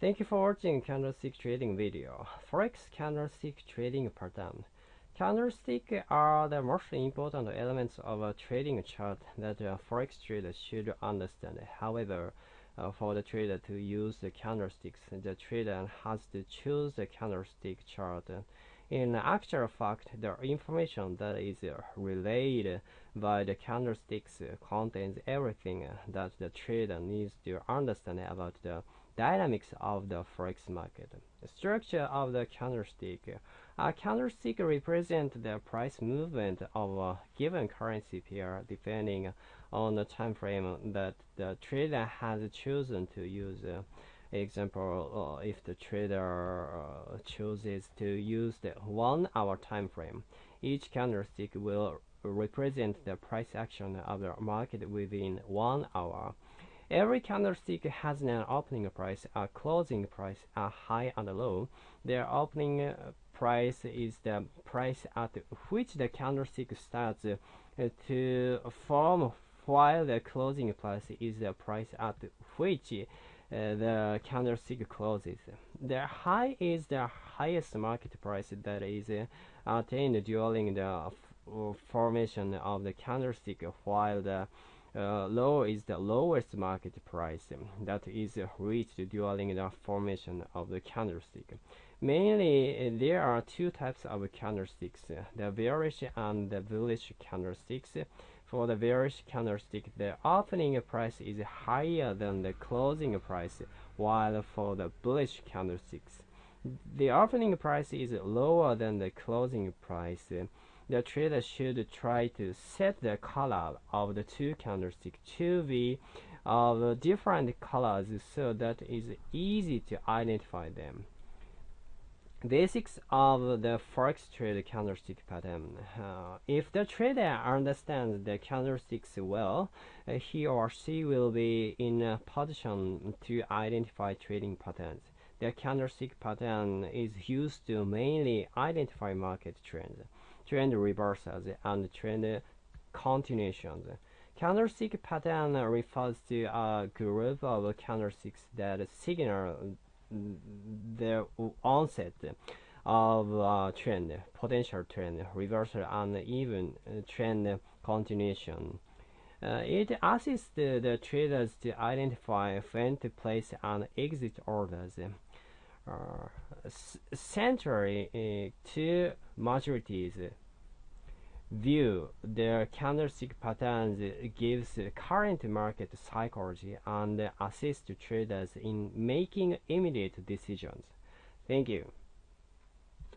Thank you for watching candlestick trading video. Forex candlestick trading pattern. Candlesticks are the most important elements of a trading chart that a forex trader should understand. However, uh, for the trader to use the candlesticks, the trader has to choose the candlestick chart. In actual fact, the information that is relayed by the candlesticks contains everything that the trader needs to understand about the dynamics of the forex market. Structure of the candlestick. A candlestick represents the price movement of a given currency pair depending on the time frame that the trader has chosen to use. Example, uh, if the trader uh, chooses to use the one hour time frame, each candlestick will represent the price action of the market within one hour. Every candlestick has an opening price, a closing price, a high and a low. Their opening uh, price is the price at which the candlestick starts to form, while the closing price is the price at which Uh, the candlestick closes. The high is the highest market price that is uh, attained during the uh, formation of the candlestick, while the uh, low is the lowest market price that is reached during the formation of the candlestick. Mainly, there are two types of candlesticks, the bearish and the bullish candlesticks. For the bearish candlestick, the opening price is higher than the closing price, while for the bullish candlesticks, the opening price is lower than the closing price the trader should try to set the color of the two candlesticks to be of different colors so that it is easy to identify them. Basics of the forex trade candlestick pattern. Uh, if the trader understands the candlesticks well, uh, he or she will be in a position to identify trading patterns. The candlestick pattern is used to mainly identify market trends trend reversals and trend continuations. Candlestick pattern refers to a group of candlesticks that signal the onset of trend, potential trend, reversal, and even trend continuation. Uh, it assists the, the, traders to identify when to place and exit orders. Uh, centrally uh, two majorities view their candlestick patterns gives current market psychology and assists traders in making immediate decisions. Thank you.